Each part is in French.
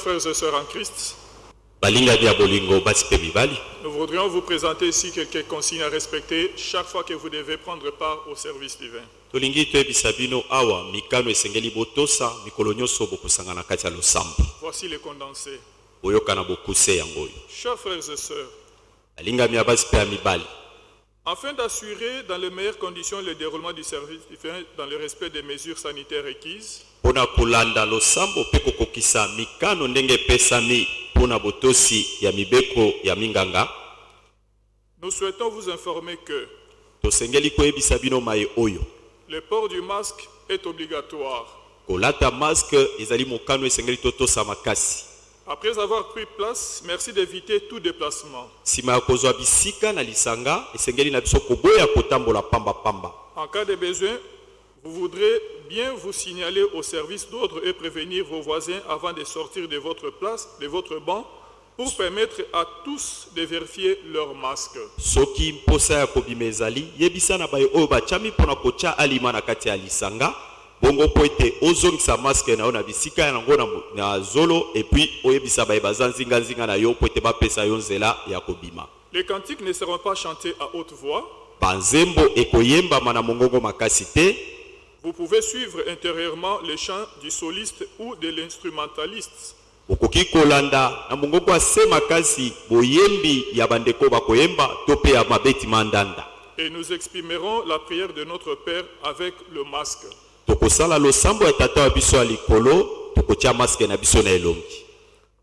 frères et sœurs en Christ, nous voudrions vous présenter ici quelques consignes à respecter chaque fois que vous devez prendre part au service divin. Voici les condensés. Chers frères et sœurs, afin d'assurer dans les meilleures conditions le déroulement du service dans le respect des mesures sanitaires requises, mpona kolanda losambo mpe kokokisa mikano ndenge epesami mpona botosi ya mibeko ya minganga. nous souhaitons vous informer que tosengeli koyebisa bino maye oyo. le port du masque est obligatoire. kolata maske ezali mokano esengeli totosa makasi Après avoir pris place, merci d'éviter tout déplacement. nsima ya kozwa bisika na lisanga esengeli na biso koboya kotambola pambapamba En cas de besoin, vous voudrez bien vous signaler au service d'ordre et prévenir vos voisins avant de sortir de votre place, de votre banc, pour permettre à tous de vérifier leur masque. soki mposa ya kobima ezali yebisa na baye oyo batiami mpona kotya alima na kati ya lisanga bongo mpo ete ozongisa maske na yo na bisika yango na, mo- na zolo epuis oyebisa baye baza nzinganzinga na yo mpo ete bapesa yo nzela ya kobima Les cantiques ne seront pas chantés à haute voix. banzembo ekoyembama na mongongo makasi te Vous pouvez suivre intérieurement les chants du soliste ou de l'instrumentaliste. okoki kolanda na mongongo ase makasi boyembi ya bandeko bakoyemba to mpe ya mabeti mandanda Et nous exprimerons la prière de notre Père avec le masque. Tokosala losambo ya tata wa biso ya likolo maske na biso na elongi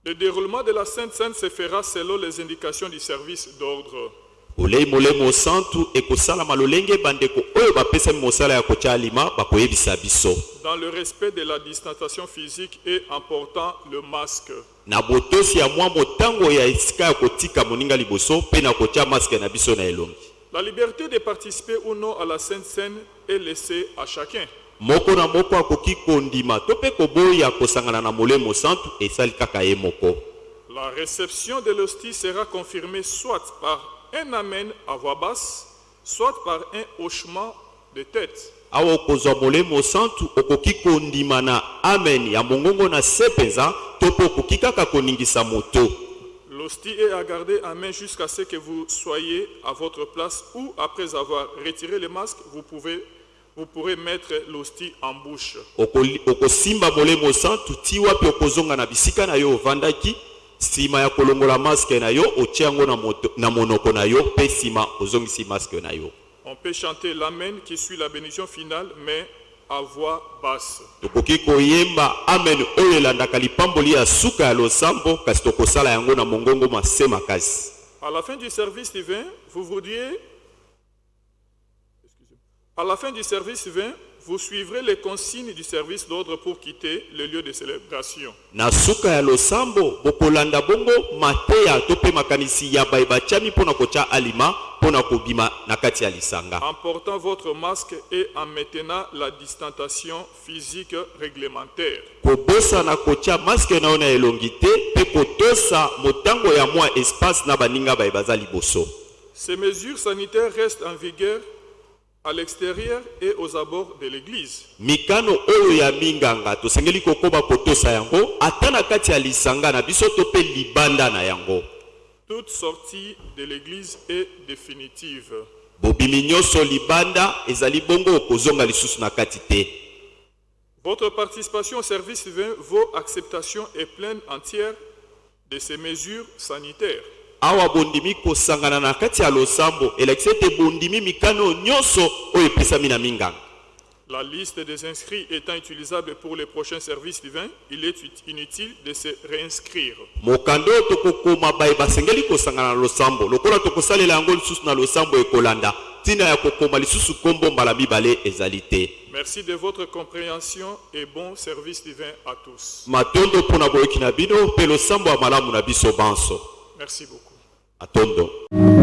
Le déroulement de la Sainte Seine se fera selon les indications du service d'ordre. olei molemo santu ekosalama lolenge bandeko oyo bapesami mosala ya kotya alima bakoyebisa biso dans le respect de la distanciation physique et en portant le masque. na botosi ya mwa motango ya esika ya kotika moninga liboso mpe na kotya maske na biso na elongi La liberté de participer ou non à la Sainte Seine est laissée à chacun. Moko na moko akoki kondima. To mpe koboya kosangana na molemo santu esali kaka ye moko. La réception de l'hostie sera confirmée soit par un amen à voix basse, soit par un hochement de tête. awa okozwa molemo santu okoki kondima na amen ya mongongo na se mpenza to mpe okoki kaka koningisa moto. L'hostie est à garder en main jusqu'à ce que vous soyez à votre place ou après avoir retiré le masque, vous, pouvez, vous pourrez mettre l'hostie en bouche. Okoli- okosimba molemo santu ti wapi okozonga na bisika na yo ovandaki nsima ya kolongola maske na yo otia yango na, moto- na monoko na yo mpe nsima ozongisi maske na yo On peut chanter l'amen qui suit la bénédiction finale, mais à voix basse. tokoki koyemba amen oyo elandaka lipamboli ya suka ya losambo kasi tokosala yango na mongongo mase makasi À la fin du service divin, vous voudriez... À la fin du service divin, vous suivrez les consignes du service d'ordre pour quitter le lieu de célébration. na suka ya losambo bokolanda bongo mateya to mpe makanisi ya baye batiami mpo na kotya alima mpo na kobima na kati ya lisanga En portant votre masque et en maintenant la distanciation physique réglementaire. kobosana kotya maske na yo na elongi te mpe kotosa motango ya mwa espace na baninga baye baza liboso Ces mesures sanitaires restent en vigueur à l'extérieur et aux abords de l'église. mikano oyo ya minganga tosengeli kokoba kotosa yango ata na kati ya lisanga na biso to mpe libanda na yango Toute sortie de l'église est définitive. bobimi nyonso libanda ezali bongo okozonga lisusu na kati te Votre participation au service divin, vos acceptations est pleine entière de ces mesures sanitaires. Awa bondimi kosangana na kati ya losambo elakisi ete bondimi mikano oyo nyonso oyo epesami na minganga La liste des inscrits étant utilisable pour les prochains services divins, il est ut- inutile de se réinscrire. mokanda oyo tokokoma baye basengeli kosangana na losambo. Lokola tokosalela yango lisusu na losambo ekolanda ntina ya kokoma lisusu nkombo mbala mibale ezali te. Merci de votre compréhension et bon service divin à tous. matondo mpo na boyoki na bino mpe losambo ya malamu na biso banso Merci beaucoup.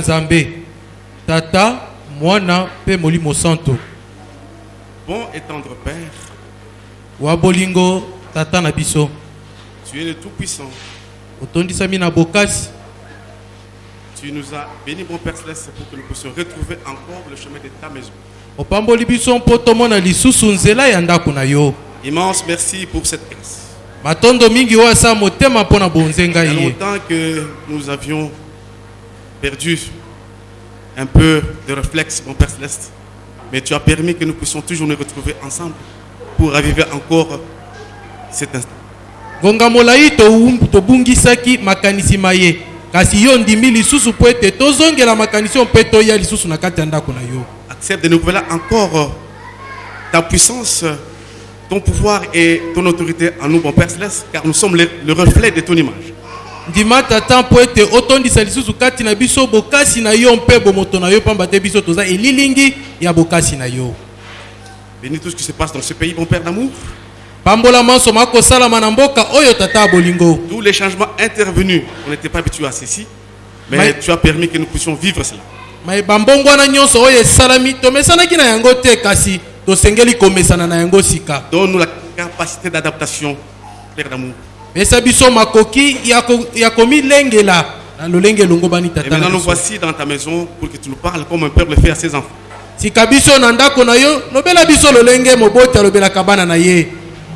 Nzambe. Tata mwana mpe molimo santo. Bon et tendre Père, wa bolingo tata na biso. Tu es le Tout-Puissant. otondisami na bokasi. Tu nous as bénis, mon Père Céleste, pour que nous puissions retrouver encore le chemin de ta maison. opamboli biso mpo tomona lisusu nzela ya ndako na yo. Immense merci pour cette grâce. matondo mingi oyo asa motema mpo na bonzenga Il y a ye. longtemps que nous avions perdu un peu de réflexe, mon Père Céleste. Mais tu as permis que nous puissions toujours nous retrouver ensemble pour raviver encore cet instant. ngonga molai toum- tobungisaki makanisi maye kasi yo ndimi lisusu mpo ete tozongela makanisi oyo mpe toya lisusu na kati ya ndako na yo Accepte de nous révéler encore ta puissance, ton pouvoir et ton autorité en nous, mon Père Céleste, car nous sommes le, le reflet de ton image. Ndima tata mpo ete otondisa lisusu kati na biso bokasi na yo mpe bomoto na yo pamba te biso toza elilingi ya bokasi na yo Bénis tout ce qui se passe dans ce pays, mon Père d'amour. pambola manso makosalama na mboka oyo tata ya bolingo Tous les changements intervenus, on n'était pas habitués à ceci, mais tu as permis que nous puissions vivre cela. mai bambongwana nyonso oyo esalami tomesanaki na yango te kasi tosengeli komesana na yango sika Donne-nous la capacité d'adaptation, Père d'amour. Et maintenant, nous voici dans ta maison pour que tu nous parles comme un père le fait à ses enfants.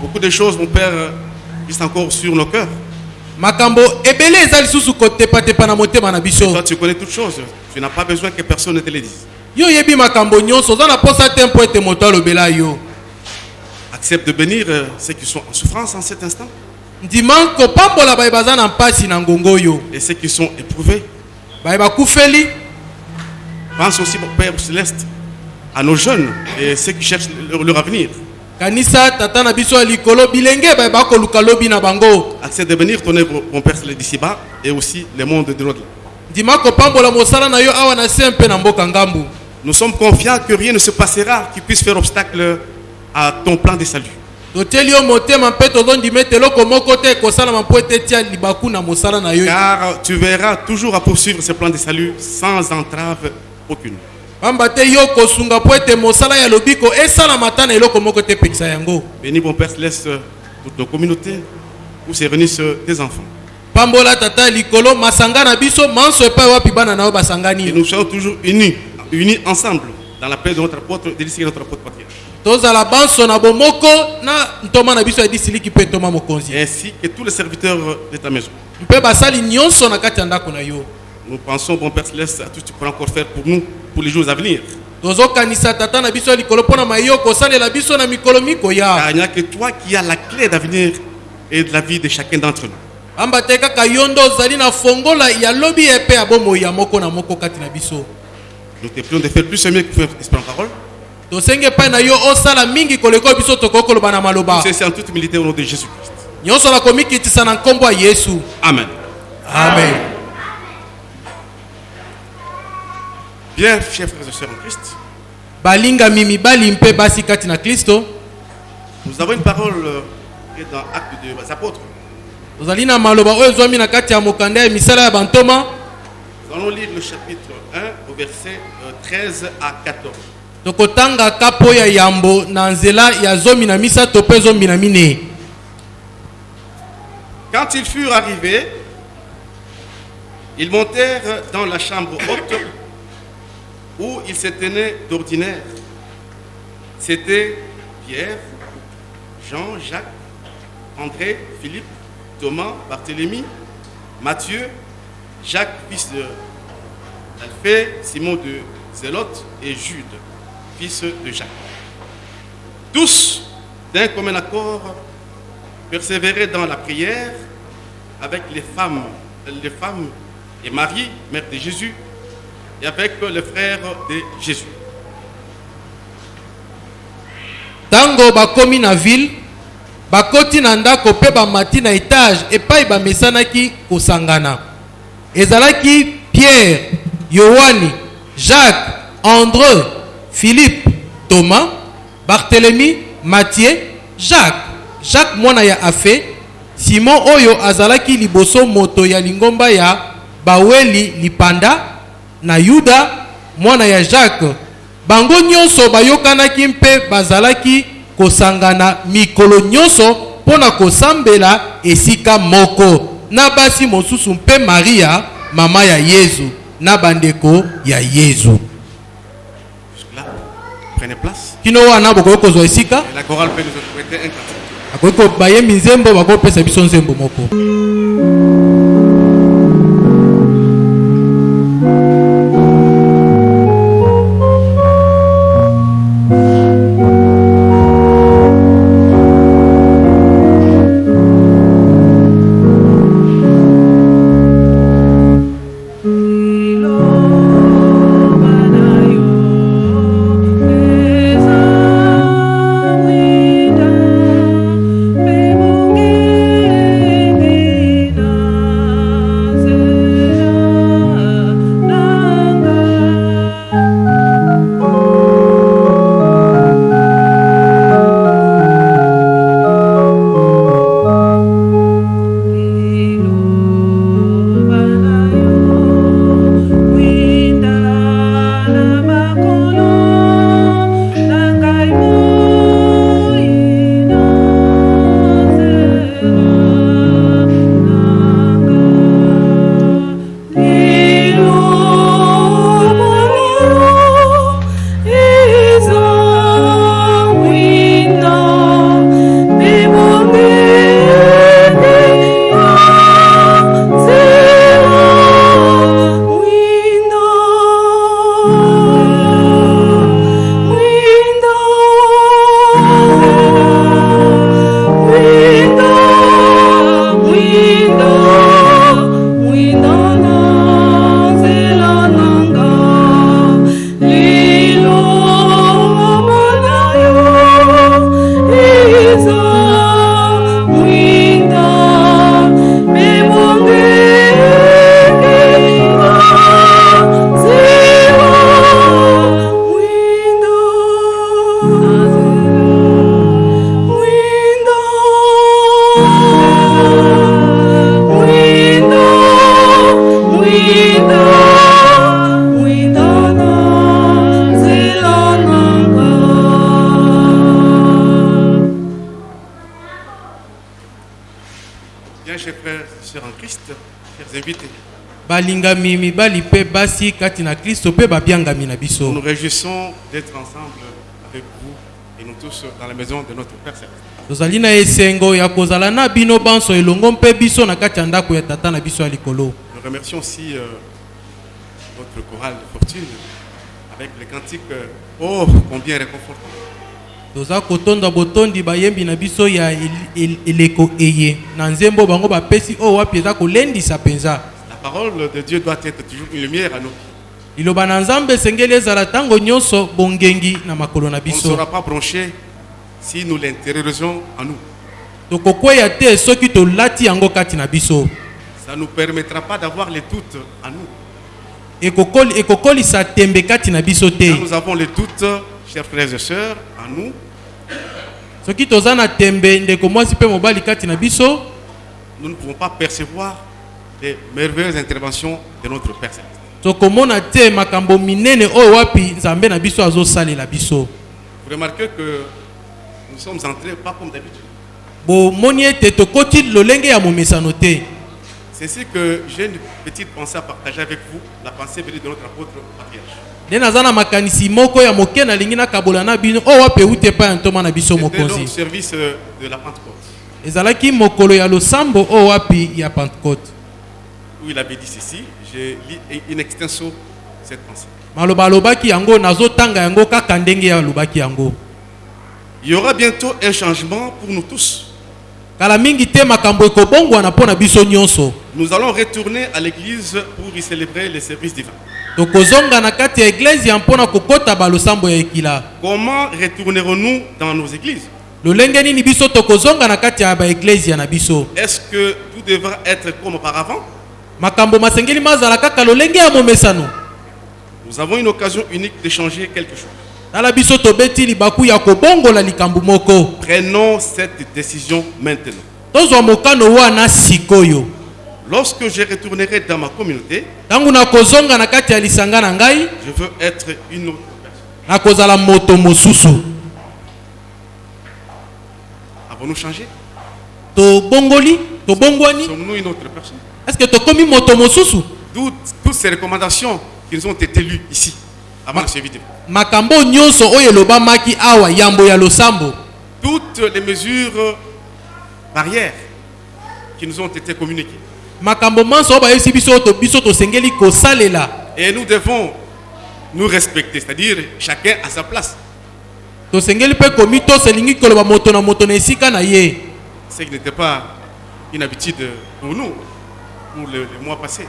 Beaucoup de choses, mon Père, euh, restent encore sur nos cœurs. Toi, tu connais toutes choses. Tu n'as pas besoin que personne ne te les dise. Accepte de bénir euh, ceux qui sont en souffrance en cet instant et ceux qui sont éprouvés. Pense aussi, mon Père céleste, à nos jeunes et ceux qui cherchent leur, leur avenir. kanisa tata na biso ya likolo bilenge baye bakoluka lobi na bango Accepte de bénir ton œuvre, mon Père céleste, d'ici-bas et aussi le monde de l'au-delà. Nous sommes confiants que rien ne se passera qui puisse faire obstacle à ton plan de salut. Totieli yo motema mpe tozondima ete eloko moko te ekosalama mpo ete tia libaku na mosala na yo Car tu verras toujours à poursuivre ce plan de salut sans entrave aucune. pamba te yo kosunga mpo ete mosala ya lobiko esalama ata na eloko moko te epekisa yango Bénis, mon Père céleste, toutes nos communautés où se réunissent tes enfants. pambola tata ya likolo masanga na biso manso epai wapi bana na yo Et basangani nous soyons toujours unis, unis ensemble dans la paix de notre apôtre, de notre apôtre patriarche. Tozala banso na bomoko na ntoma na biso ya disiliki mpe ntoma mokonzi Ainsi que tous les serviteurs de ta maison. mpe basali nyonso na kati ya ndako na yo Nous pensons, bon Père céleste, à tout ce que tu pourras encore faire pour nous, pour les jours à venir. tozokanisa tata na biso ya likolo mpo na mayo kosalela biso na mikolo mikoya Car il n'y a que toi qui as la clé d'avenir et de la vie de chacun d'entre nous. pamba te kaka yo nde ozali na fongola ya lobi epe ya bomoi ya moko na moko kati na biso Nous te prions de faire plus mieux que faire esprit en parole. Tosenge epai na yo osala mingi koleka oyo biso tokoki koloba na maloba C'est en toute humilité au nom de Jésus-Christ. nyonso na komikitisa na nkombo ya yesu Amen. amen Bien, chers frères et sœurs en Christ, balingami mibali mpe basi kati na kristo nous avons une parole euh, qui est dans Actes des Apôtres. tozali na maloba oyo ezwami na kati ya mokanda ya misala ya bantoma Nous allons lire le chapitre 1 au verset euh, 13 à 14. Quand ils furent arrivés, ils montèrent dans la chambre haute où ils se tenaient d'ordinaire. C'était Pierre, Jean, Jacques, André, Philippe, Thomas, Barthélemy, Matthieu, Jacques, fils de Alphée, Simon de Zélote et Jude, fils de Jacques. Tous, d'un commun accord, persévérer dans la prière avec les femmes, les femmes et Marie, mère de Jésus, et avec les frères de Jésus. ntango bakomi na ville bakoti na ndako mpe bamati na etage epai bamesanaki ezalaki pierre yohani jacques andré philippe thomas barthélemy mathie jacques. Jacques mwana ya afe simon oyo azalaki liboso moto ya lingomba ya baweli lipanda na yuda mwana ya jacques. Bango nyonso bayokanaki mpe bazalaki kosangana mikolo nyonso mpo na kosambela esika moko. Na basi mosusu mpe maria mama ya yezu na bandeko ya yezu. Jusque-là, prenez place. kino wana bokoki kozwa esika. Bakoki bayembi nzembo bakopesa biso nzembo moko. Bien, chers frères et sœurs en Christ, chers invités, balingami mibali mpe basi kati na kristo mpe babiangami na nous biso nous réjouissons d'être ensemble avec vous et nous tous dans la maison de notre Père Céleste. tozali na esengo ya kozala na bino banso elongo mpe biso na kati ya ndako ya tata na biso ya likolo Nous remercions aussi euh, notre chorale de fortune avec les cantiques euh, Oh, combien réconfortant. Toza kotonda botondi bayembi na biso ya el- el- eleko eye na nzembo bango bapesi oyo wapi eza kolendisa mpenza La parole de Dieu doit être toujours une lumière à nos pieds. liloba na nzambe esengeli ezala ntango nyonso bongengi na makolo na On ne sera pas branché si nous l'intériorisons en nous. tokokweya te soki tolati yango kati na biso Ça ne nous permettra pas d'avoir les doutes en nous. ekokoli- ekokolisa tembe kati na biso Quand te nous avons les doutes, chers frères et sœurs, en nous, soki toza na tembe ndeko mwasi mpe mobali kati na biso nous ne pouvons pas percevoir les merveilleuses interventions de notre Père tokomona te makambo minene oyo wapi nzambe na biso azosalela biso Vous remarquez que nous sommes entrés pas comme d'habitude. bomoni ete tokoti lolenge ya momesano te C'est ainsi que j'ai une petite pensée à partager avec vous, la pensée venue de notre apôtre patriarche. Nde naza na makanisi moko ya moke nalingi nakabola na bino oyo wapi euti epai ya ntoma na biso mokonzi? service euh, de la Pentecôte, ezalaki mokolo ya losambo oyo wapi ya pentecôte? Où il avait dit ceci. J'ai lu in extenso cette pensée. maloba alobaki yango nazotanga yango kaka ndenge alobaki yango Il y aura bientôt un changement pour nous tous. kala mingi te makambo ekobongwana mpo na biso nyonso Nous allons retourner à l'église pour y célébrer les services divins. Tokozonga na kati ya eglezia mpona kokɔta balosambo ya ekila. Comment retournerons-nous dans nos églises? Lolenge nini biso? Tokozonga na kati ya baeglezia na biso. Est-ce que tout devra être comme auparavant? Makambo masengeli mazala kaka lolenge ya momesano. Nous avons une occasion unique de changer quelque chose. tala biso tobeti libaku ya kobongola likambo moko. Prenons cette décision maintenant. tozwa mokano wana sikoyo Lorsque je retournerai dans ma communauté, je veux être une autre personne. Avons-nous changé? Sommes-nous une autre personne? Est-ce que tokomi moto mosusu? Toutes, toutes ces recommandations qui nous ont été lues ici, avant la vidéo, makambo nyonso oyo elobamaki awa yambo ya losambo. Toutes les mesures barrières qui nous ont été communiquées. Et nous devons nous respecter, c'est-à-dire chacun à sa place. Ce qui n'était pas une habitude pour nous, pour le, le mois passé.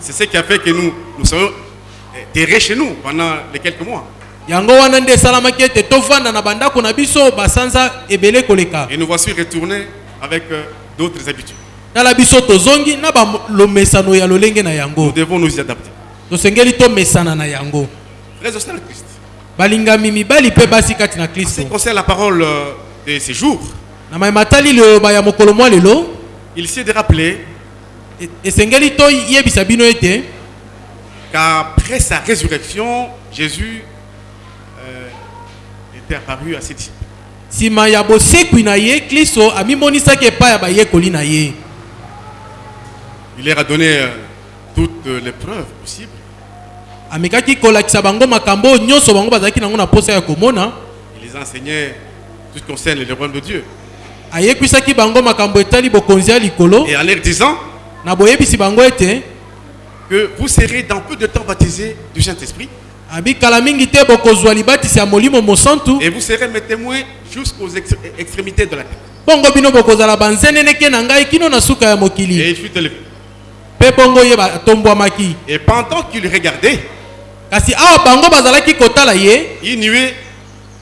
C'est ce qui a fait que nous, nous soyons eh, terrés chez nous pendant les quelques mois. yango wana nde esalamaki ete tovanda na bandako na biso basanza ebele koleka Et nous voici retournés avec euh, d'autres habitudes. Nous devons nous y adapter. tosengeli tomesana na yango balingami mibali mpe basi kati na en ce qui kristo concerne la parole euh, de ces jours, na mayema tali liloba ya mokolo mwa lelo il s'est de rappeler esengeli toyebisa bino ete qu'après sa résurrection, Jésus euh, était apparu à ses disciples. Nsima ya bosekwi na ye kristo amimonisaki epai ya bayekoli na ye Il leur a donné euh, toutes les preuves possibles. amekaki kolakisa bango makambo oyo nyonso bango bazalaki nango na posa ya komona Il les enseignait tout ce qui concerne le royaume de Dieu. ayekwisaki bango makambo etali bokonzi ya likolo Et en leur disant na boyebisi bango ete que vous serez dans peu de temps baptisés du Saint-Esprit abi et vous serez mes témoins jusqu'aux ex- extrémités de la terre. bongo bino bokozala banzeneneke na ngai kino na suka ya Et mokili il fut élevé. mpe bongo ye batombwamaki Et pendant qu'il regardait, kasi awa bango bazalaki kotala ye il nuait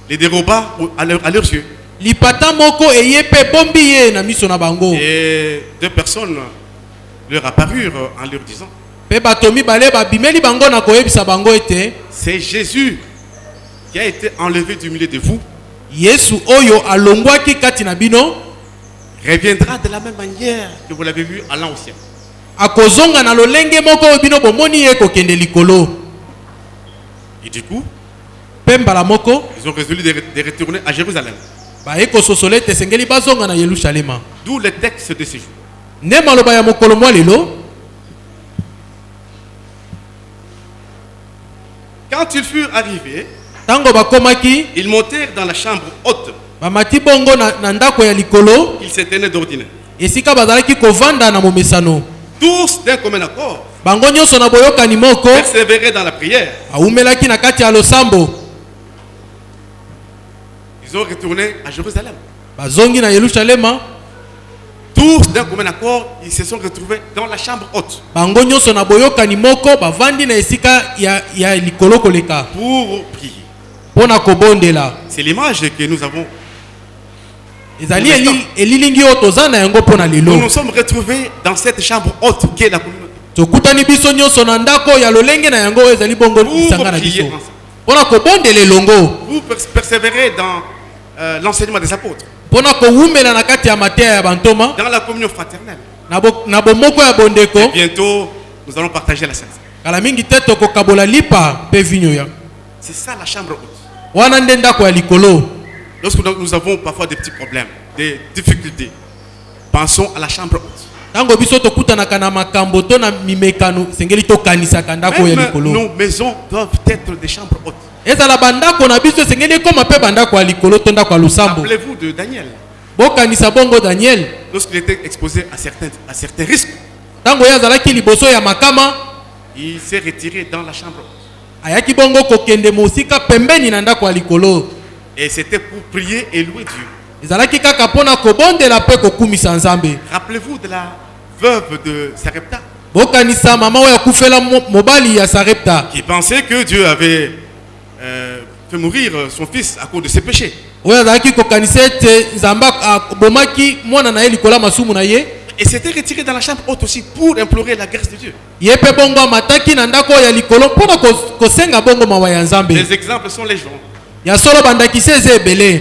les déroba au- à, leur- à leurs yeux. lipata moko eye mpe ye na miso na bango Et deux personnes leur apparurent en leur disant C'est Jésus qui a été enlevé du milieu de vous, yesu oyo alongwaki kati na bino reviendra de la même manière que vous l'avez vu allant au ciel. akozonga na lolenge moko bino bomoni kokende likolo Et du coup, mpe mbala moko ils ont résolu de, re- de retourner à Jérusalem. baye kososola ete esengeli bazonga na yelusalema D'où le texte de ces jours. Quand ils furent arrivés, ils montèrent dans la chambre haute. Ils se tenaient d'ordinaire. Tous d'un commun accord bango nyonso na boyokani moko persévéraient dans la prière. awumelaki na kati ya losambo Ils ont retourné à Jérusalem. bazongi na yelusalema Tous d'un commun accord, ils se sont retrouvés dans la chambre haute bango nyonso na boyokani moko bavandi na esika ya, ya likolo koleka pour prier. kobondela C'est l'image que nous avons. ezali Pour l'instant. eli- elilingi oyo toza na yango mpo na Nous lelo nous sommes retrouvés dans cette chambre haute qui est la communauté. tokutani biso nyonso na ndako ya lolenge na yango oyo ezali bongo Pour lisanga na prier biso ensemble. mpona kobondela elongo Vous pers- persévérez dans euh, l'enseignement des apôtres, dans la communion fraternelle. Et bientôt, nous allons partager la scène. kala mingi te tokokabola lipa mpe vinyo ya C'est ça la chambre haute. Lorsque nous avons parfois des petits problèmes, des difficultés, pensons à la chambre haute. ntango biso tokutanaka na makambo to na mimekano esengeli tokanisaka ndako oyo ya Même likolo nos maisons doivent être des chambres hautes. Ezala bandako na biso esengeli ekóma mpe bandako ya likolo to ndako ya losambo Rappelez-vous de Daniel, bokanisa bongo daniel. Lorsqu'il était exposé à certains, à certains risques, ntango ye azalaki liboso ya makama il s'est retiré dans la chambre. ayaki bongo kokende mosika pembeni na ndako ya likolo. Et c'était pour prier et louer Dieu. ezalaki kaka mpona kobondela mpe kokumisa nzambe. Rappelez-vous de la veuve de Sarepta bokanisa mama oyo akufela mo- mobali ya sarepta. qui pensait que Dieu avait euh, fait mourir son fils à cause de ses péchés. Et s'était retiré dans la chambre haute aussi pour implorer la grâce de Dieu. Les exemples sont eza ebele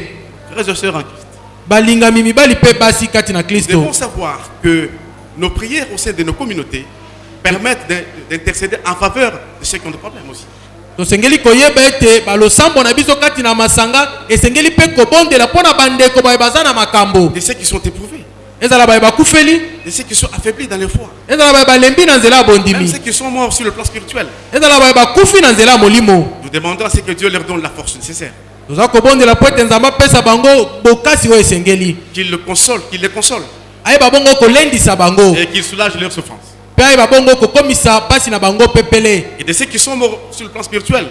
Frères et sœurs en Christ. balingami mibali mpe basi kati na Nous kristo devons savoir que nos prières au sein de nos communautés permettent d'in- d'intercéder en faveur de ceux qui ont des problèmes aussi. Tosengeli koyeba ete balosambo na biso kati na masanga esengeli mpe kobondela mpo na bandeko baye baza na makambo. De ceux qui sont éprouvés, ezala baye bakufeli. De ceux qui sont affaiblis dans leur foi, ezala baye balembi na nzela ya même bondimi ceux qui sont morts sur le plan spirituel. ezala baye bakufi na nzela ya molimo. Nous demandons à ce que Dieu leur donne la force nécessaire, toza kobondela mpo ete nzambe apesa bango bokasi oyo esengeli. Qu'il le console, qu'il les console. Ayeba bongo kolendisa bango. Et qu'il soulage leurs souffrances. Et de ceux qui sont morts sur le plan spirituel,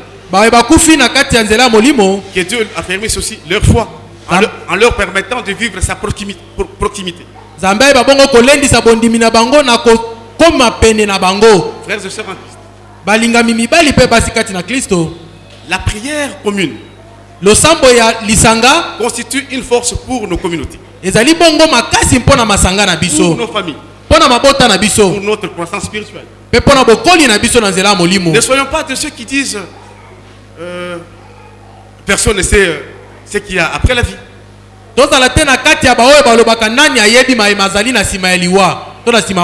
que Dieu affermisse aussi leur foi en, leur, en leur permettant de vivre sa proximi- pro- proximité. Frères et sœurs en Christ, la prière commune constitue une force pour nos communautés, pour nos familles, pour notre croissance spirituelle. Ne soyons pas de ceux qui disent euh, personne ne sait euh, ce qu'il y a après la vie.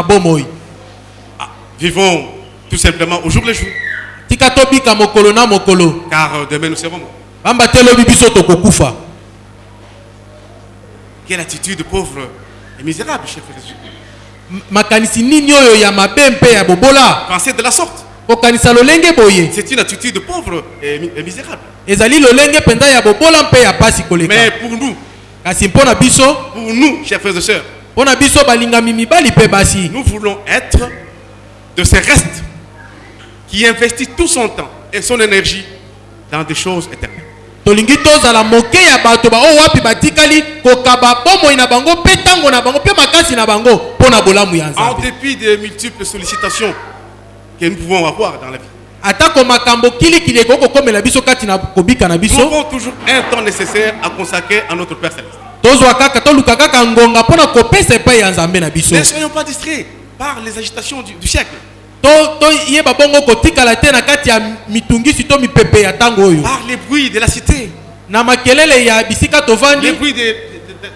bomoi. Vivons tout simplement au jour le jour, car euh, demain nous serons morts. Quelle attitude pauvre et misérable, chers frères makanisi nini oyo ya mabe mpe ya bobola? Pensez de la sorte. kokanisa lolenge boye C'est une attitude pauvre et, et misérable. ezali lolenge mpenza ya bobola mpe ya pasi koleka Mais pour nous, kasi mpo na biso pour nous, chers frères et sœurs, mpo na biso balingami mibali mpe basi nous voulons être de ces restes qui investissent tout son temps et son énergie dans des choses éternelles. Tolingi tozala moke ya bato baoyo wapi batikali kokaba bomoi na bango mpe ntango na bango mpe makasi na bango mpo na bolamu ya En nzambe. dépit des multiples sollicitations que nous pouvons avoir dans la vie, atako makambo kilikili ekoki kokomela biso kati na kobika na nous biso avons toujours un temps nécessaire à consacrer à notre Père Céleste. tozwa kaka toluka kaka ngonga mpo na kopesa epai ya nzambe na biso. Ne soyons pas distraits par les agitations du, du siècle, Par les bruits de la cité, les bruits de,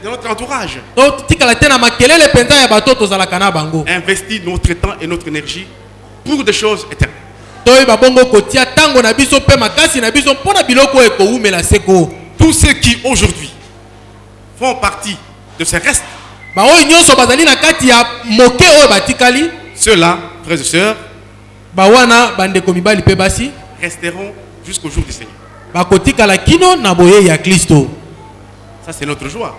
notre entourage. Investir notre temps et notre énergie pour des choses éternelles. Tous ceux qui aujourd'hui font partie de ces restes, ceux-là, frères et sœurs, bawana bandeko mibali mpe basi resteront jusqu'au jour du Seigneur. bakotikala kino na boye ya kristo Ça, c'est notre joie.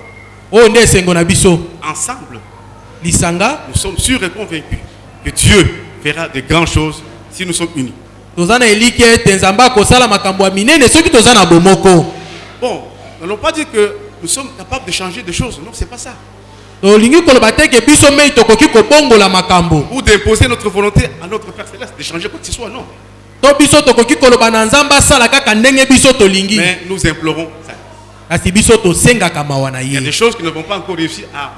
nde na biso Ensemble, lisanga nous sommes sûrs et convaincus que Dieu fera de grandes choses si nous sommes unis. toza na eliki ete nzambe akosala makambo ya minene soki toza na bomoko Bon, nous n'allons pas dire que nous sommes capables de changer de choses. Non, c'est pas ça. Tolingi koloba te ke biso mei tokoki kobongola makambo Ou d'imposer notre volonté à notre Père Céleste, de changer quoi que ce soit. Non. to biso tokoki koloba na nzambe asala kaka ndenge biso tolingi Mais nous implorons ça. kasi biso tosengaka mawa na Il y a des choses qui ne vont pas encore réussir à, à-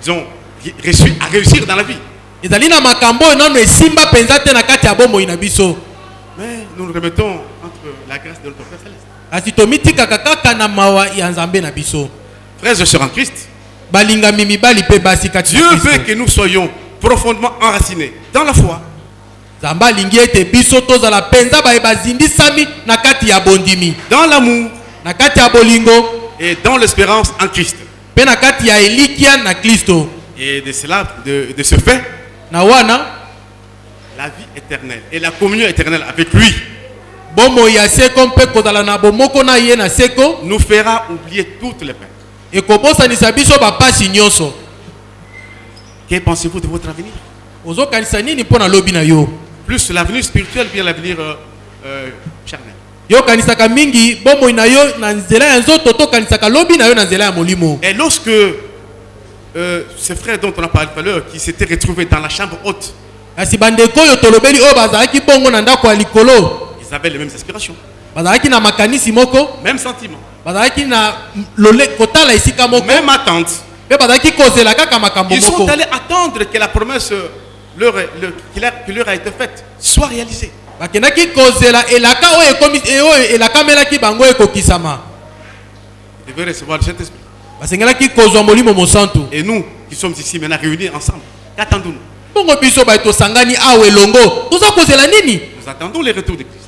disons, ré- réussir, à réussir dans la vie. ezali na makambo oyo nano esimba mpenza te na kati ya bomoi na biso Mais nous nous remettons entre la grâce de notre Père Céleste. kasi tomitikaka kaka na mawa ya nzambe na biso Frères et sœurs en Christ, Dieu veut que nous soyons profondément enracinés dans la foi, dans l'amour et dans l'espérance en Christ. Et de cela, de, de ce fait, la vie éternelle et la communion éternelle avec lui nous fera oublier toutes les peines. Ekobosanisa biso bapasi nyonso. Que pensez-vous de votre avenir? Ozokanisa nini mpo na lobi na yo? Plus l'avenir spirituel, bien l'avenir euh, euh, charnel. yo okanisaka mingi bomoi na yo na nzela ya nzoto to okanisaka lobi na yo na nzela ya molimo. Et lorsque euh, ces frères dont on a parlé tout à l'heure, qui s'étaient retrouvés dans la chambre haute, kasi bandeko oyo tolobeli oyo bazalaki bongo na ndako ya likolo. ils avaient les mêmes aspirations, bazalaki na makanisi moko. Mêmes sentiments, même kaka makambo Ils sont allés attendre que la promesse leur, est- leur- qui leur- qui leur a été faite soit réalisée. e- Ils devaient recevoir le Saint-Esprit. Et nous, qui sommes ici maintenant réunis ensemble, qu'attendons-nous? Nous attendons le retour de Christ.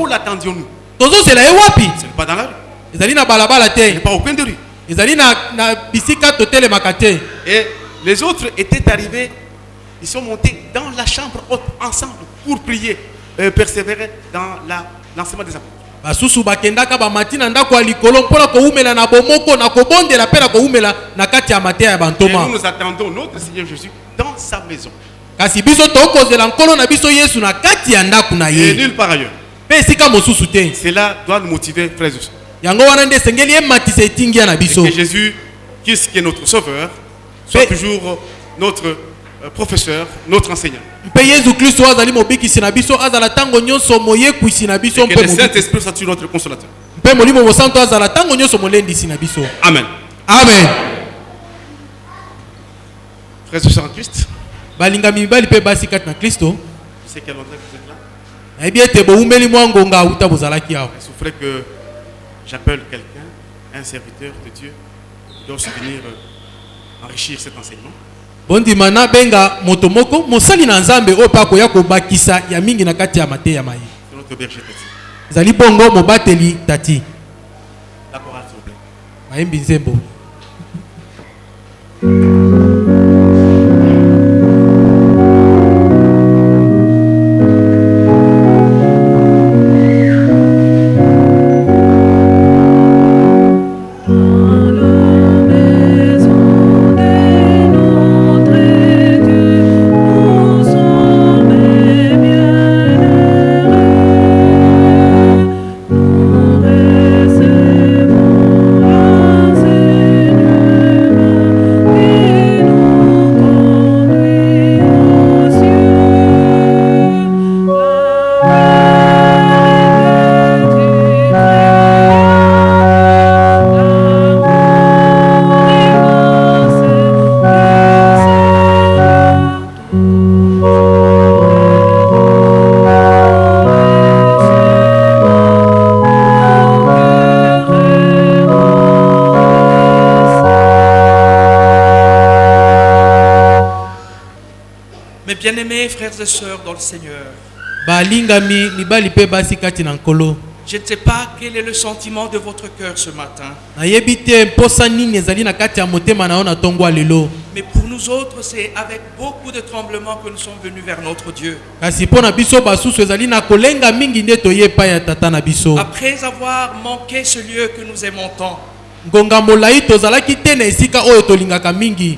Où l'attendions-nous tozozela ye wapi? Ce n'est pas dans la rue, ezali na balabala ce n'est te pas au coin de rue. ezali na, na bisika totelemaka te Et les autres étaient arrivés, ils sont montés dans la chambre haute ensemble pour prier, euh, persévérer dans l'enseignement des apôtres. basusu bakendaka bamati na ndako ya likolo mpona kowumela na bomoko na kobondela mpe na kowumela na kati ya mateya ya Et bantoma nous nous attendons notre Seigneur Jésus dans sa maison. kasi biso tokozela nkolo na biso yesu na kati ya ndako na Et ye nulle part ailleurs. Cela doit nous motiver, frères et sœurs. que Jésus, qui est notre sauveur, soit toujours notre euh, professeur, notre enseignant. mpe yesu kristo azali mobikisi na biso azala ntango nyonso moyekwisi na biso Et que mpe le mobi- Saint-Esprit soit toujours notre consolateur. mpe molimo mosantu azala ntango nyonso molendisi na biso Amen. amen Frères et sœurs en Christ, balingami mibali mpe basi kati na kristo souffrait que j'appelle quelqu'un, un serviteur de Dieu, qui doit venir euh, enrichir cet enseignement. bondima nabenga moto moko mosali na nzambe oyo mpe akoya kobakisa ya mingi na kati ya mateya petit. ezali bongo mobateli tati La chorale, s'il vous plaît. mayembi nzembo bien-aimés frères et sœurs dans le Seigneur, je ne sais pas quel est le sentiment de votre cœur ce matin, mais pour nous autres, c'est avec beaucoup de tremblements que nous sommes venus vers notre Dieu. Après avoir manqué ce lieu que nous aimons tant,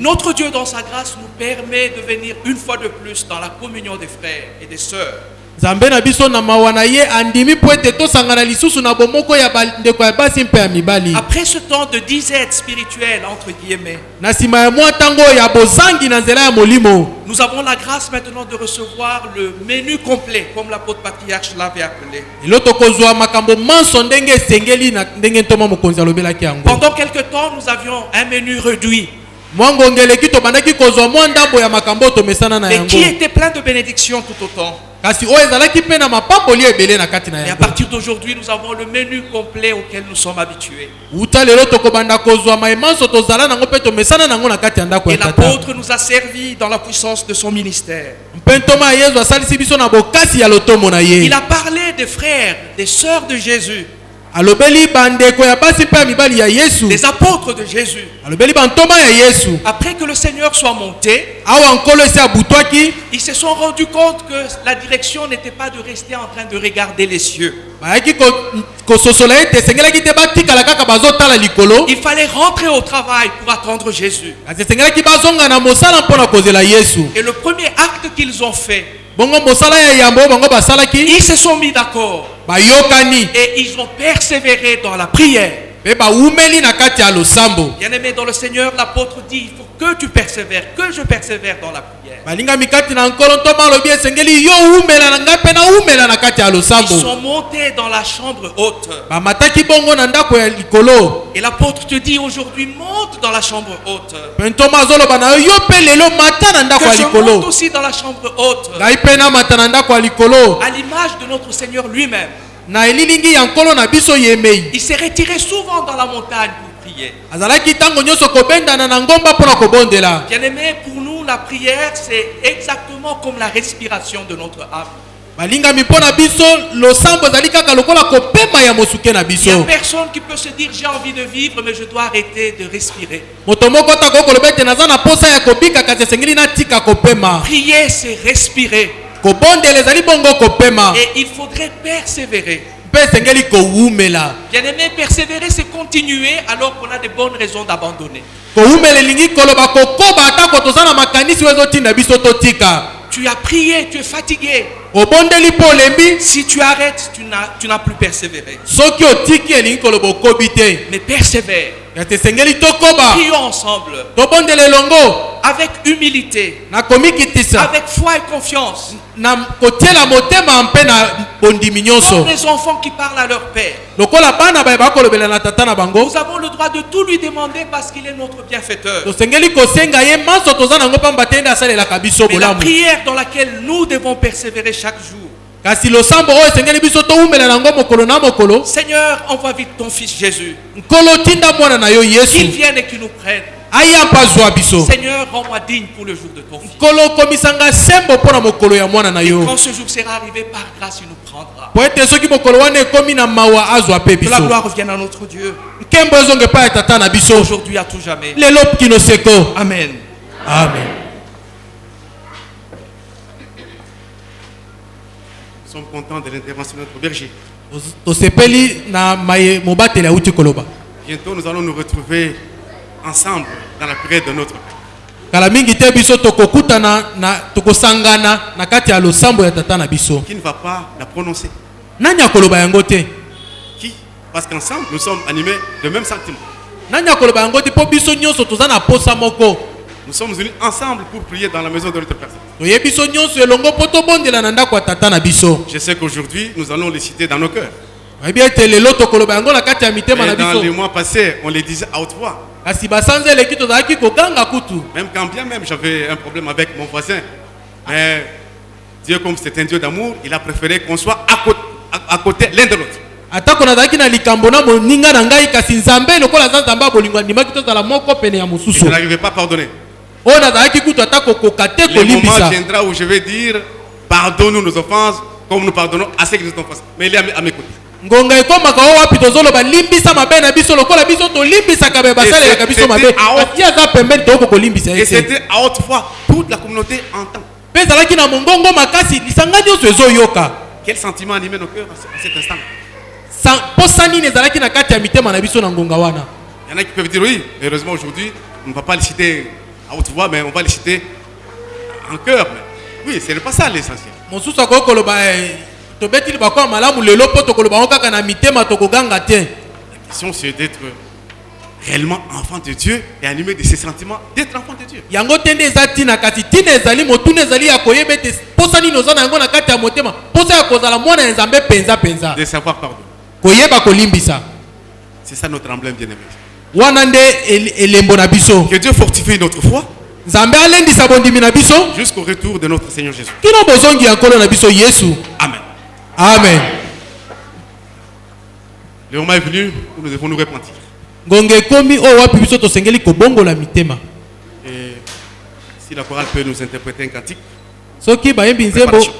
notre Dieu dans sa grâce nous permet de venir une fois de plus dans la communion des frères et des sœurs. nzambe na biso na mawa na ye andimi mpo ete tosangana lisusu na bomoko ya bandeko ya basi mpe ya mibali Après ce temps de disette spirituelle, entre guillemets, na nsima ya mwa ntango oyo ya bozangi na nzela ya molimo nous avons la grâce maintenant de recevoir le menu complet, comme l'apôtre patriarche l'avait appelé. Pendant quelque temps, nous avions un menu réduit. mais qui était plein de bénédictions tout autant. Et à partir d'aujourd'hui, nous avons le menu complet auquel nous sommes habitués. Et l'apôtre nous a servi dans la puissance de son ministère. Il a parlé des frères, des sœurs de Jésus, des apôtres de Jésus. Après que le Seigneur soit monté, ils se sont rendus compte que la direction n'était pas de rester en train de regarder les cieux. Il fallait rentrer au travail pour attendre Jésus. Et le premier acte qu'ils ont fait, ils se sont mis d'accord et ils ont persévéré dans la prière. losambo Bien-aimé dans le Seigneur, l'apôtre dit, il faut que tu persévères, que je persévère dans la prière. Balingami kati na nkolo ntoma alobi esengeli yo umela na ngai mpe naumela na kati ya Ils losambo sont montés dans la chambre haute. bamataki bongo na ndako ya likolo Et l'apôtre te dit aujourd'hui, monte dans la chambre haute. mpe ntoma azoloba na yo yo mpe lelo mata na ndako Que ya je monte likolo aussi dans la chambre haute. ngai mpe namata na ndako ya likolo À l'image de notre Seigneur lui-même. na elilingi ya nkolo na biso yemei Il s'est retiré souvent dans la montagne pour prier. azalaki ntango nyonso kobendana na ngomba mpona kobondela Bien-aimé, pour nous, la prière, c'est exactement comme la respiration de notre âme. Il n'y a personne qui peut se dire j'ai envie de vivre, mais je dois arrêter de respirer. Prier, c'est respirer. Et il faudrait persévérer. Bien-aimé, persévérer, c'est continuer alors qu'on a de bonnes raisons d'abandonner. Tu as prié, tu es fatigué. Si tu arrêtes, tu n'as, plus persévéré. Mais persévère. Prions ensemble. Avec humilité, avec foi et confiance. Comme les enfants qui parlent à leur père. Nous avons le droit de tout lui demander parce qu'il est notre bienfaiteur. Mais la prière dans laquelle nous devons persévérer chaque jour. Seigneur, envoie vite ton fils Jésus. Qu'il vienne et qu'il nous prenne. Seigneur, rends-moi digne pour le jour de ton fils. Quand ce jour sera arrivé, par grâce, il nous prendra. Que la gloire revienne à notre Dieu, aujourd'hui à tout jamais. Amen. amen sommes contents de l'intervention de notre berger. Bientôt, nous allons nous retrouver ensemble dans la prière de notre Père. kala mingi te biso tokokutana na tokosangana na kati ya losambo ya tata na biso. Qui ne va pas la prononcer? Nani akoloba yango te? Qui? Parce qu'ensemble, nous sommes animés de même sentiment. nani akoloba yango te? Mpo biso nyonso toza na posa moko Nous sommes venus ensemble pour prier dans la maison de notre biso Je sais qu'aujourd'hui, nous allons les citer dans nos cœurs. Et dans les mois passés, on les disait à haute voix. Même quand bien même j'avais un problème avec mon voisin. Mais Dieu, comme c'est un Dieu d'amour, il a préféré qu'on soit à côté, à, à côté l'un de l'autre. atako nazalaki na likambo na moninga na ngai kasi nzambe lokola aza nzambe ya bolingo andimaki tozala moko pene ya Et je mosusu Le moment viendra où je vais dire, pardonne-nous nos offenses, comme nous pardonnons à ceux qui nous ont offensés. Mais il est à mes- côtés. ngonga ekomaka o wapi tozoloba limbisa mabe na biso lokola biso tolimbisaka baye basalelaka biso mabe c'était à haute- ati aza pembeni toyoko kolimbisa Et ye te c'était à haute voix, toute la communauté entend. mpe ezalaki na mongongo makasi lisanga nyonso ezoyoka Quel sentiment animait nos cœurs à ce- à cet instant? Sa- mposa nini ezalaki na kati ya mitema na biso na ngonga wana? Il y en a qui peuvent dire oui, heureusement aujourd'hui, on ne va pas les citer à haute voix, mais on va les citer en cœur. Mais oui, ce n'est pas ça l'essentiel. mosusu akoki koloba eh, na d'être réellement enfant de Dieu et animé de ses sentiments, d'être enfant de Dieu. yango te nde eza ntina kasi ntina ezali motuna ezali ya koyeba ete mposa nini oza na yango na kati ya motema mposa ya kozala mwana ya nzambe mpenza mpenza De savoir pardonner. koyeba kolimbisa C'est ça notre emblème bien-aimé. Que Dieu fortifie notre foi jusqu'au retour de notre Seigneur Jésus. Amen. amen Le moment est venu où nous devons nous repentir. Et si la chorale peut nous interpréter un cantique, Préparation.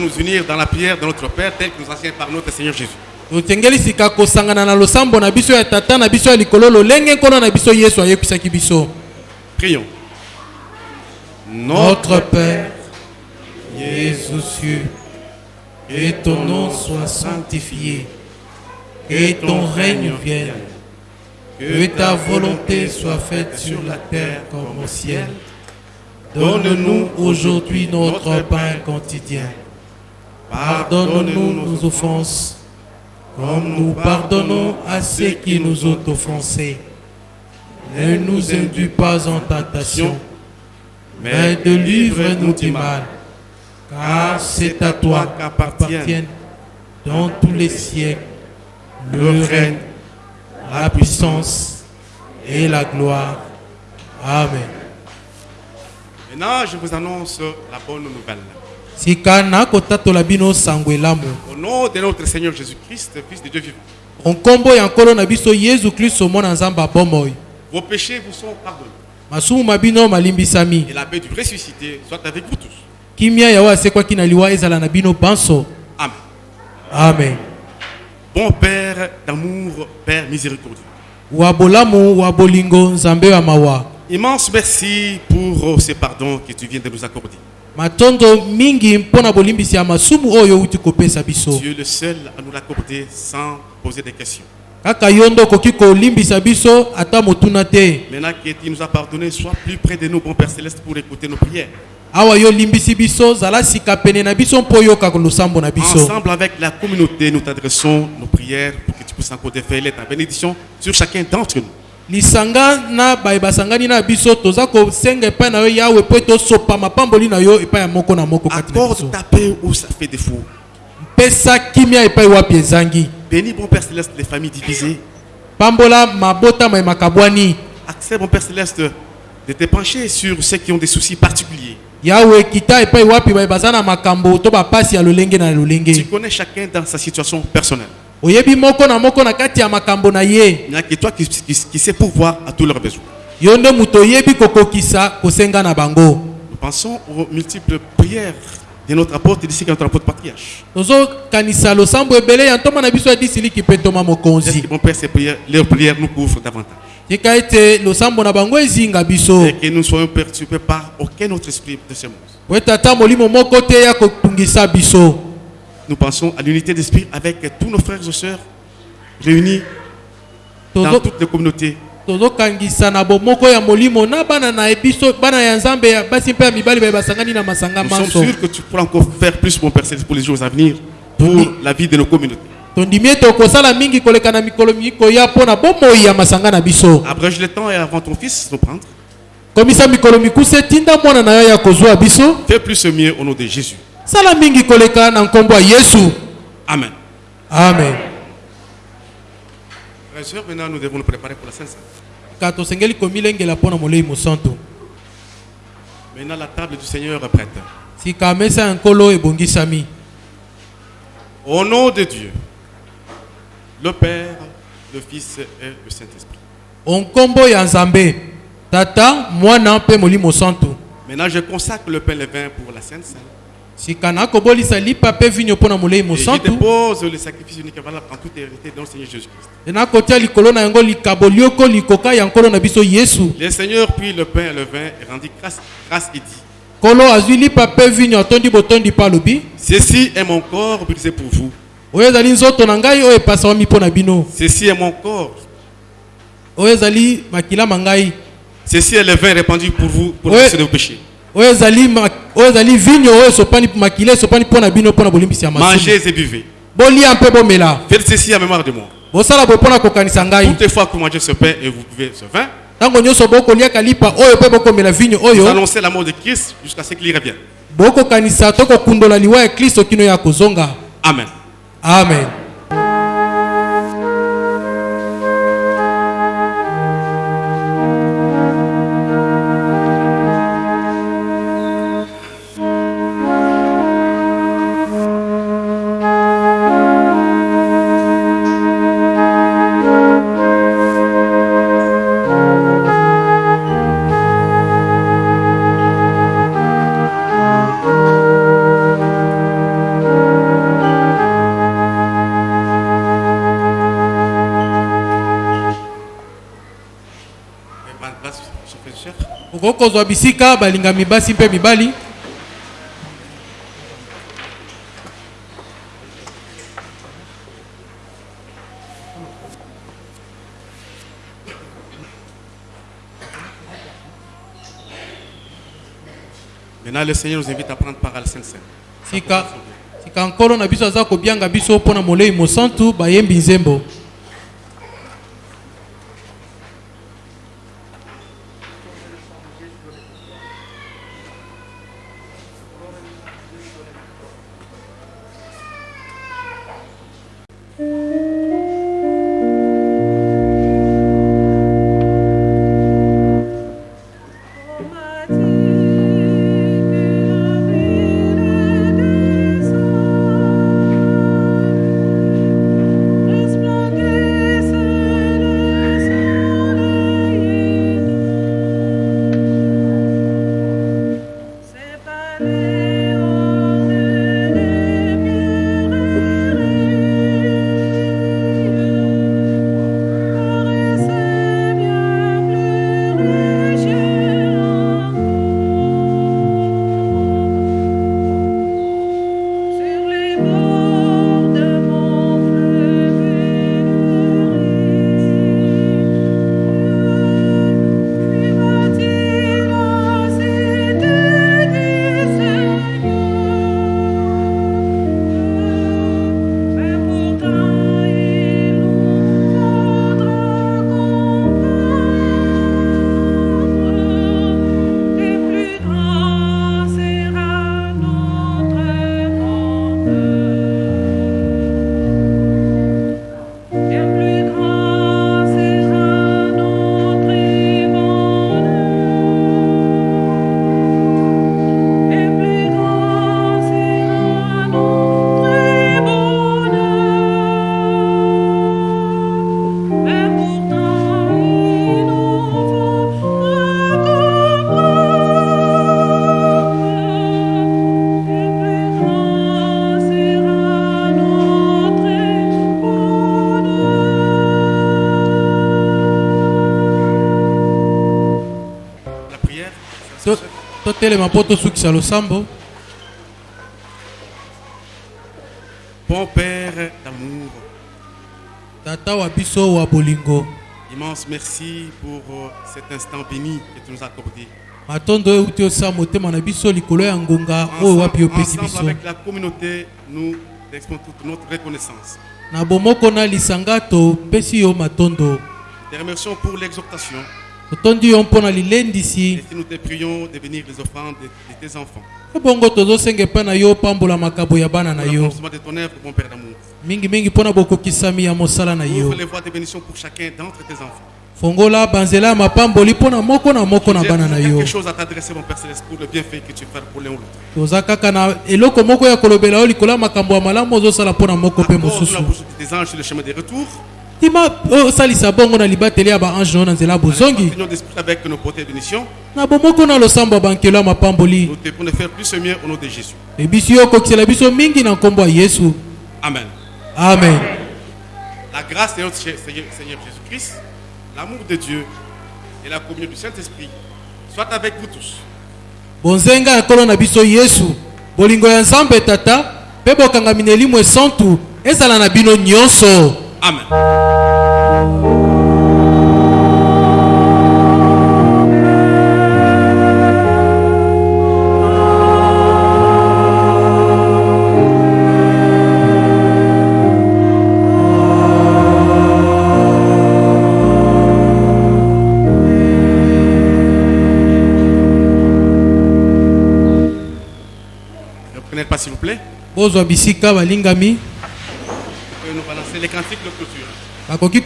Nous unir dans la prière de notre Père, tel que nous enseigne par notre Seigneur Jésus. totengeli sika kosangana na losambo na biso ya tata na biso ya likolo lolenge nkolo na biso yesu ayebisaki biso Prions. Notre Père, Jésus cieux, que ton nom soit sanctifié, que ton règne vienne, que ta volonté soit faite sur la terre comme au ciel. Donne-nous aujourd'hui notre pain quotidien. Pardonne-nous nos offenses, comme nous pardonnons à ceux qui nous ont offensés. Ne nous induis pas en tentation, mais délivre-nous du mal. Car c'est à toi qu'appartiennent dans tous les siècles le règne, la puissance et la gloire. Amen. Maintenant, je vous annonce la bonne nouvelle. elamu Au nom de notre Seigneur Jésus-Christ, Fils de Dieu vivant, vos péchés vous sont pardonnés. Et la paix du ressuscité soit avec vous tous. kimia yawe asekwaki na liwa ezala na bino banso Amen. amen Bon Père d'amour, Père miséricordieux. wa bolamu wa bolingo nzambe ya mawa Immense merci pour ce pardon que tu viens de nous accorder. Tu es le seul à nous l'accorder sans poser des questions. Maintenant que tu nous as pardonné, sois plus près de nous, bon Père Céleste, pour écouter nos prières. Ensemble avec la communauté, nous t'adressons nos prières pour que tu puisses encore déferler ta bénédiction sur chacun d'entre nous. Lisanga na baye basangani na biso toza kosenga epai na yo yawe mpo tosopa mapamboli na yo epai ya moko na moko kimia epai wapi ezangi? Pambola mabotama Accepte, mon Père Céleste, de te pencher sur ceux qui ont des soucis particuliers. Tu connais chacun dans sa situation personnelle. Oyebi moko na moko na kati ya makambo na ye Il n'y a que toi qui, qui, qui sais pourvoir à tous leurs besoins. yo nde moto oyebi kokokisa kosenga na bango Nous pensons aux multiples prières de notre apôtre, d'ici notre apôtre patriarche. tozokanisa losambo ebele ya ntoma na biso ya disiliki mpe ntoma mokonzi mon Père, ces prières, leurs prières nous couvrent davantage? tika ete losambo na bango ezinga biso Et que nous ne soyons perturbés par aucun autre esprit de ce monde. po ete ata molimo moko te ya kotungisa biso Nous pensons à l'unité d'esprit avec tous nos frères et sœurs réunis dans toutes les communautés. tozokangisa na bomoko ya molimo na bana na ye biso bana ya nzambe ya basi mpe ya mibali baye basangani na masanga Nous sommes manso sûrs que tu pourras encore faire plus, mon Père pour les jours à venir, pour la vie de nos communautés. tondimi ete okosala mingi koleka na mikolo mikoya mpo na bomoi ya masanga na biso Abrège le temps et avant ton Fils nous prendre. komisa mikolo mikuse tinda mwana na yo ya kozwa biso Fais plus mieux au nom de Jésus. Sala mingi koleka na nkombo ya yesu Amen. amen maintenant nous devons nous préparer pour la Sainte ka tosengeli komilengela mpo na molei mosantu Maintenant la table du Seigneur est prête. sika mesa ya nkolo ebongisami Au nom de Dieu, le Père, le Fils et le Saint-Esprit. onkombo ya nzambe tata mwana mpe molimo santu Maintenant je consacre le pain et le vin pour la Sainte Seine. Sika nakobolisa lipa mpe vinyo mpo na molei mosantu dépose le sacrifice unique et valable en toute hérité dans le Seigneur Jésus-Christ. e nakotia likolo na yango likabo lioko likoka ya nkolo na biso yesu Le Seigneur puis le pain et le vin et rendit grâce, grâce et dit nkolo azwi lipa mpe vinyo atondi botondi mpe alobi Ceci est mon corps brisé pour vous. oyo ezali nzoto na ngai oyo epasawami mpo na bino Ceci est mon corps. oyo ezali makilama ngai Ceci est le vin répandu pour vous pour rémission de vos péchés. Oyo ezali ma- oyo ezali vinyo oyo esopani makila esopani mpo na bino mpo na bolimbisi ya masumu Mangez et buvez. bolia mpe bomela Faites ceci en mémoire de moi. bosala boye mpo na kokanisa ngai Toutefois que vous mangez ce pain et vous buvez ce vin, ntango nyonso bokoliaka lipa oyo mpe bokomela vinyo vous oyo annoncez la mort de Christ jusqu'à ce qu'il revienne. bokokanisa to kokundola liwa ya kristo kino ya kozonga Amen. amen kozwa bisika balingami basi mpe mibali Maintenant, le Seigneur nous invite à prendre part à la Sainte Seine. sika sika nkolo na biso aza kobianga biso mpo na molei mosantu bayembi nzembo totelema mpo tosukisa losambo bon Père d'amour, tata wa biso wa bolingo. Immense merci pour euh, cet instant béni que tu nous as accordé. matondo oyo euti osala motema na biso likolo ya ngonga oyo wapi opesi biso. avec la communauté, nous exprimons toute notre reconnaissance. na bomoko na lisanga topesi yo matondo. Te remercions pour l'exhortation et si nous te prions de bénir les offrandes de, de tes enfants? ebongo tozosenga epai na yo ya bana na yo l'accomplissement de ton œuvre, bon Père d'amour. mingimingi mpo na bokokisami ya mosala na yo Ouvre les voies de bénédiction pour chacun d'entre tes enfants. fongola banzela ya mapamboli mpo na moko na moko na J'ai bana na yo quelque chose à t'adresser, mon Père Céleste, pour le bienfait que tu fais pour l'un ou l'autre. toza kaka na eloko moko ya kolobela yo likolo ya makambo ya malamu ozosala mpo na moko mpe Accorde mosusu retours. tima osalisa bongo na libateli ya baange na nzela bozongi avec nos portées de bénédiction. na bomoko na losambo ya bankelo ya mapamboli Nous faire plus et mieux au nom de Jésus. ebisi yo okokisela biso mingi na nkombo ya yesu Amen. amen La grâce de notre Seigneur Jésus-Christ, l'amour de Dieu et la communion du Saint-Esprit soient avec vous tous. bonzenga ya nkolo na biso yesu bolingo ya nzambe tata mpe bokangami na elimu esantu ezala na bino nyonso Amen. Vous plaît. bozwa bisika balingami nous balancer les cantiques de clôture. bakoki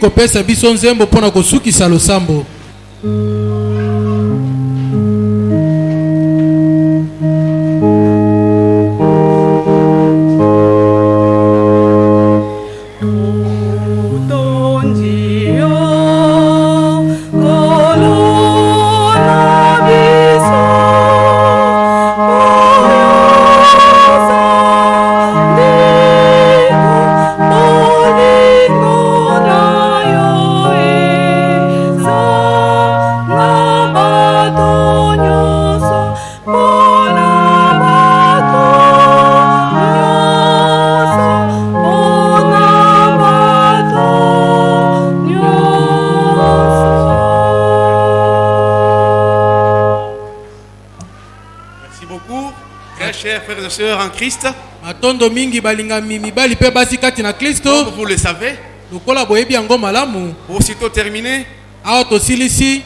frères et sœurs en Christ, matondo mingi balingami mibali mpe basi kati na kristo. Comme vous le savez, lokola boyebi yango malamu. aussitôt terminé, awa tosilisi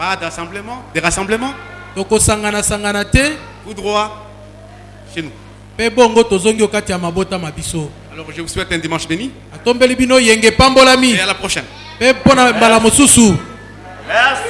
pas d'assemblement, des rassemblements, tokosangana-sangana te tout droit chez nous. mpe bongo tozongi yo kati ya mabota ma biso Alors je vous souhaite un dimanche béni atombeli bino yenge epambolami et à la prochaine. mpe mpo na mbala mosusu Merci.